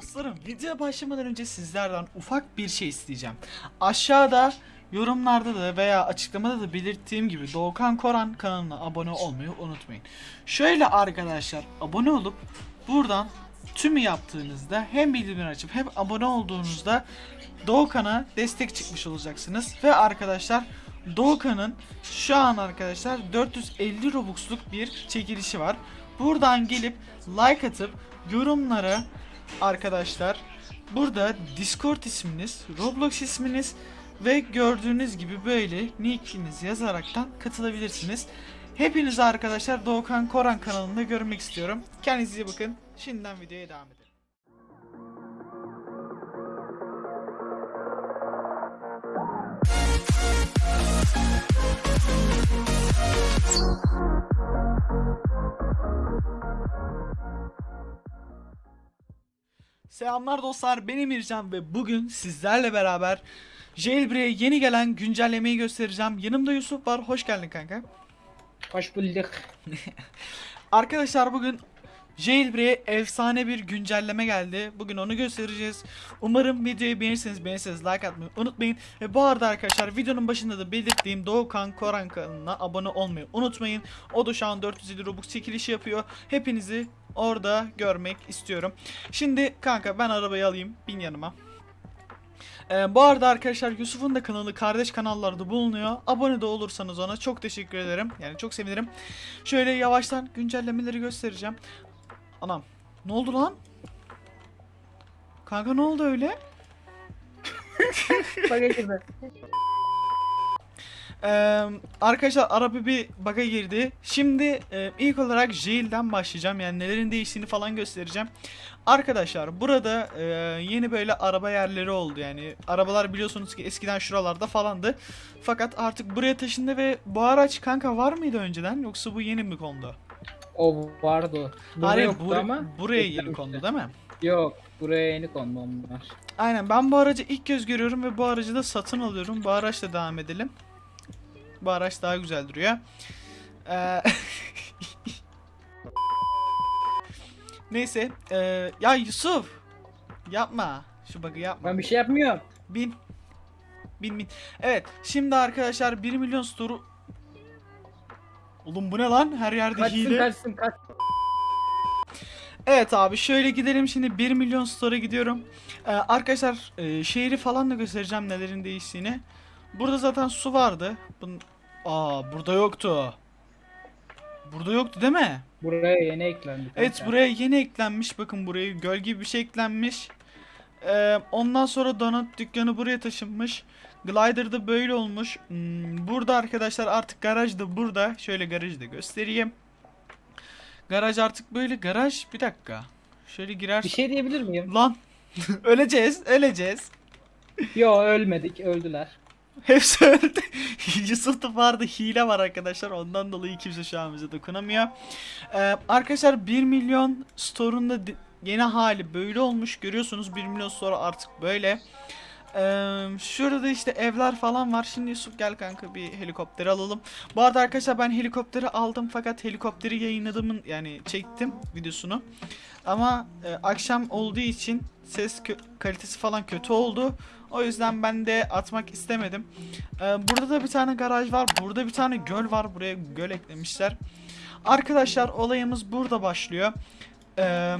Dostlarım videoya başlamadan önce sizlerden ufak bir şey isteyeceğim. Aşağıda yorumlarda da veya açıklamada da belirttiğim gibi Doğukan Koran kanalına abone olmayı unutmayın. Şöyle arkadaşlar abone olup buradan tümü yaptığınızda hem bildirimleri açıp hem abone olduğunuzda Doğukan'a destek çıkmış olacaksınız. Ve arkadaşlar Doğukan'ın şu an arkadaşlar 450 Robux'luk bir çekilişi var. Buradan gelip like atıp yorumlara arkadaşlar burada Discord isminiz, Roblox isminiz ve gördüğünüz gibi böyle nickinizi yazaraktan katılabilirsiniz. Hepinizi arkadaşlar Doğukan Koran kanalında görmek istiyorum. Kendinize iyi bakın. Şimdiden videoya devam edelim. Selamlar dostlar ben Emircan ve bugün sizlerle beraber Jailbreak'e yeni gelen güncellemeyi göstereceğim. Yanımda Yusuf var. Hoş geldin kanka. Hoş bulduk. Arkadaşlar bugün Jailbreak'e efsane bir güncelleme geldi. Bugün onu göstereceğiz. Umarım videoyu beğenirseniz beğenirseniz like atmayı unutmayın. Ve bu arada arkadaşlar videonun başında da belirttiğim Doğukan Koran kanalına abone olmayı unutmayın. O da şu an 450 Robux çekilişi yapıyor. Hepinizi orada görmek istiyorum. Şimdi kanka ben arabayı alayım. Bin yanıma. Ee, bu arada arkadaşlar Yusuf'un da kanalı kardeş kanallarda bulunuyor. Abone de olursanız ona çok teşekkür ederim. Yani çok sevinirim. Şöyle yavaştan güncellemeleri göstereceğim. Anam. Ne oldu lan? Kanka ne oldu öyle? Bak girdi. Ee, arkadaşlar araba bir bug'a girdi. Şimdi e, ilk olarak Jail'den başlayacağım. Yani nelerin değiştiğini falan göstereceğim. Arkadaşlar burada e, yeni böyle araba yerleri oldu. Yani arabalar biliyorsunuz ki eskiden şuralarda falandı. Fakat artık buraya taşındı ve bu araç kanka var mıydı önceden yoksa bu yeni mi kondu? O vardı. Burada Hayır yoktu bur- ama. buraya yeni kondu değil mi? Yok. Buraya yeni kondu onlar. Aynen ben bu aracı ilk göz görüyorum ve bu aracı da satın alıyorum. Bu araçla devam edelim. Bu araç daha güzel duruyor. Ee, Neyse. ee, ya Yusuf. Yapma. Şu bug'ı yapma. Ben bir şey yapmıyorum. Bin. Bin bin. Evet. Şimdi arkadaşlar 1 milyon store'u... Oğlum bu ne lan? Her yerde Kaçsın hile. kaçsın kaç. Evet abi şöyle gidelim şimdi 1 milyon store'a gidiyorum. Ee, arkadaşlar e, şehri falan da göstereceğim nelerin değiştiğini. Burada zaten su vardı. Bun Aa burada yoktu. Burada yoktu değil mi? Buraya yeni eklendi. Evet kanka. buraya yeni eklenmiş. Bakın buraya göl gibi bir şey eklenmiş. Ee, ondan sonra donut dükkanı buraya taşınmış. Glider da böyle olmuş. Hmm, burada arkadaşlar artık garaj da burada. Şöyle garajı da göstereyim. Garaj artık böyle garaj. Bir dakika. Şöyle girer. Bir şey diyebilir miyim? Lan. öleceğiz. Öleceğiz. Yo ölmedik öldüler. Hepsi öldü. Yusuf'ta vardı hile var arkadaşlar. Ondan dolayı kimse şu an bize dokunamıyor. Ee, arkadaşlar 1 milyon store'un da yeni hali böyle olmuş. Görüyorsunuz 1 milyon store artık böyle. Şurada işte evler falan var. Şimdi Yusuf gel kanka bir helikopteri alalım. Bu arada arkadaşlar ben helikopteri aldım fakat helikopteri yayınladığımın yani çektim videosunu. Ama e, akşam olduğu için ses kalitesi falan kötü oldu. O yüzden ben de atmak istemedim. Ee, burada da bir tane garaj var. Burada bir tane göl var. Buraya göl eklemişler. Arkadaşlar olayımız burada başlıyor. Ee,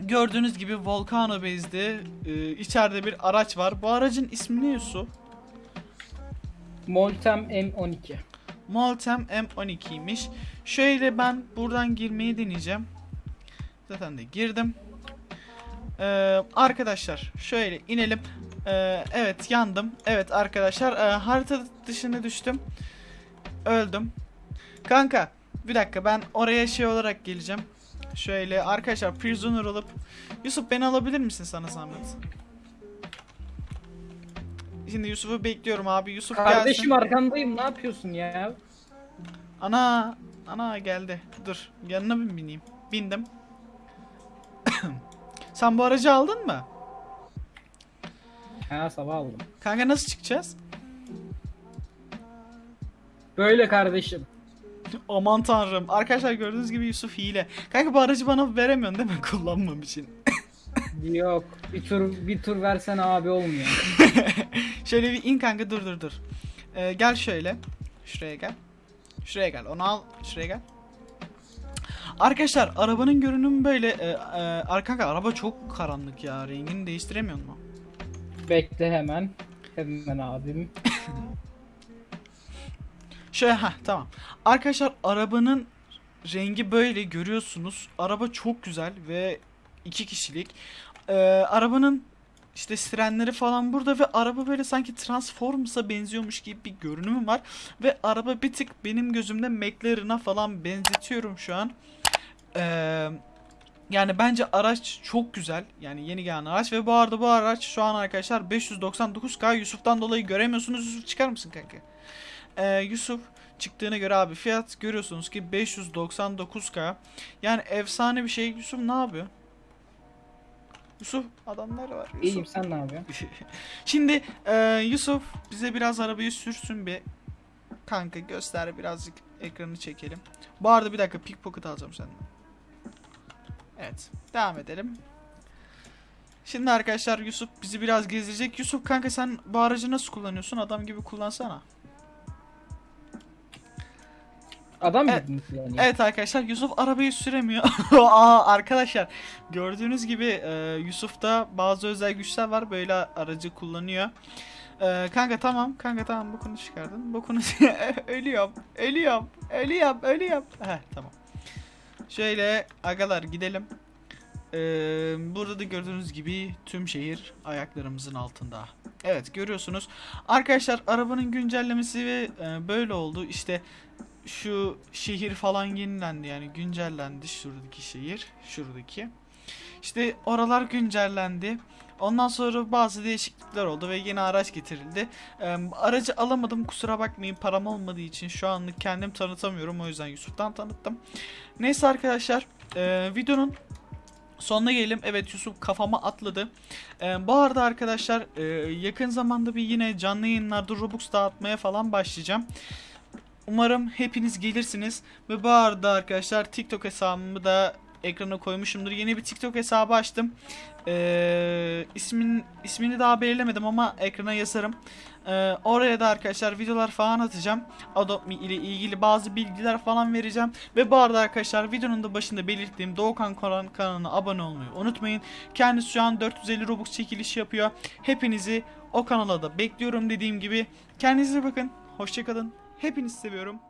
gördüğünüz gibi Volcano Base'de e, içeride bir araç var. Bu aracın ismi ne Yusuf? Moltem M12. Moltem M12'ymiş. Şöyle ben buradan girmeyi deneyeceğim. Zaten de girdim. Ee, arkadaşlar şöyle inelim. Ee, evet yandım. Evet arkadaşlar e, harita dışına düştüm. Öldüm. Kanka bir dakika ben oraya şey olarak geleceğim. Şöyle arkadaşlar prisoner olup Yusuf beni alabilir misin sana zahmet? Şimdi Yusuf'u bekliyorum abi. Yusuf Kardeşim gelsin. arkandayım ne yapıyorsun ya? Ana, ana geldi. Dur, yanına mı bineyim? Bindim. Sen bu aracı aldın mı? Ha sabah aldım. Kanka nasıl çıkacağız? Böyle kardeşim. Aman tanrım. Arkadaşlar gördüğünüz gibi Yusuf hile. Kanka bu aracı bana veremiyorsun değil mi kullanmam için? Yok. Bir tur bir tur versen abi olmuyor. Şöyle bir in kanka dur dur dur. Ee, gel şöyle. Şuraya gel. Şuraya gel. Onu al. Şuraya gel. Arkadaşlar arabanın görünümü böyle. E, e, ar- kanka araba çok karanlık ya. Rengini değiştiremiyor mu? Bekle hemen. Hemen abim. Şöyle ha tamam. Arkadaşlar arabanın rengi böyle görüyorsunuz. Araba çok güzel ve iki kişilik. Ee, arabanın işte sirenleri falan burada ve araba böyle sanki Transformers'a benziyormuş gibi bir görünümü var. Ve araba bir tık benim gözümde McLaren'a falan benzetiyorum şu an. Ee, yani bence araç çok güzel. Yani yeni gelen araç ve bu arada bu araç şu an arkadaşlar 599k Yusuf'tan dolayı göremiyorsunuz. Yusuf çıkar mısın kanka? Ee, Yusuf çıktığına göre abi fiyat görüyorsunuz ki 599k. Yani efsane bir şey. Yusuf ne yapıyor? Yusuf adamlar var. Yusuf. İyiyim sen ne yapıyorsun? Şimdi e, Yusuf bize biraz arabayı sürsün bir. Kanka göster birazcık ekranı çekelim. Bu arada bir dakika pickpocket alacağım senden. Evet devam edelim. Şimdi arkadaşlar Yusuf bizi biraz gezdirecek. Yusuf kanka sen bu aracı nasıl kullanıyorsun? Adam gibi kullansana. Adam Evet. mı kullanıyor? Evet arkadaşlar Yusuf arabayı süremiyor. Aa, arkadaşlar gördüğünüz gibi e, Yusuf'ta bazı özel güçler var böyle aracı kullanıyor. E, kanka tamam kanka tamam bu konu çıkardın. Bu konu ölüyorum ölüyorum ölüyorum ölüyorum. Heh tamam. Şöyle agalar gidelim. E, burada da gördüğünüz gibi tüm şehir ayaklarımızın altında. Evet görüyorsunuz. Arkadaşlar arabanın güncellemesi ve e, böyle oldu. İşte şu şehir falan yenilendi yani güncellendi şuradaki şehir şuradaki. İşte oralar güncellendi. Ondan sonra bazı değişiklikler oldu ve yeni araç getirildi. Ee, aracı alamadım kusura bakmayın param olmadığı için şu anlık kendim tanıtamıyorum o yüzden Yusuf'tan tanıttım. Neyse arkadaşlar e, videonun sonuna gelelim. Evet Yusuf kafama atladı. Ee, bu arada arkadaşlar e, yakın zamanda bir yine canlı yayınlarda Robux dağıtmaya falan başlayacağım Umarım hepiniz gelirsiniz. Ve bu arada arkadaşlar TikTok hesabımı da ekrana koymuşumdur. Yeni bir TikTok hesabı açtım. Ee, ismin, ismini daha belirlemedim ama ekrana yazarım. Ee, oraya da arkadaşlar videolar falan atacağım. Adobe Me ile ilgili bazı bilgiler falan vereceğim. Ve bu arada arkadaşlar videonun da başında belirttiğim Doğukan Koran kanalına abone olmayı unutmayın. Kendisi şu an 450 Robux çekilişi yapıyor. Hepinizi o kanala da bekliyorum dediğim gibi. Kendinize bakın. Hoşçakalın. Hepinizi seviyorum.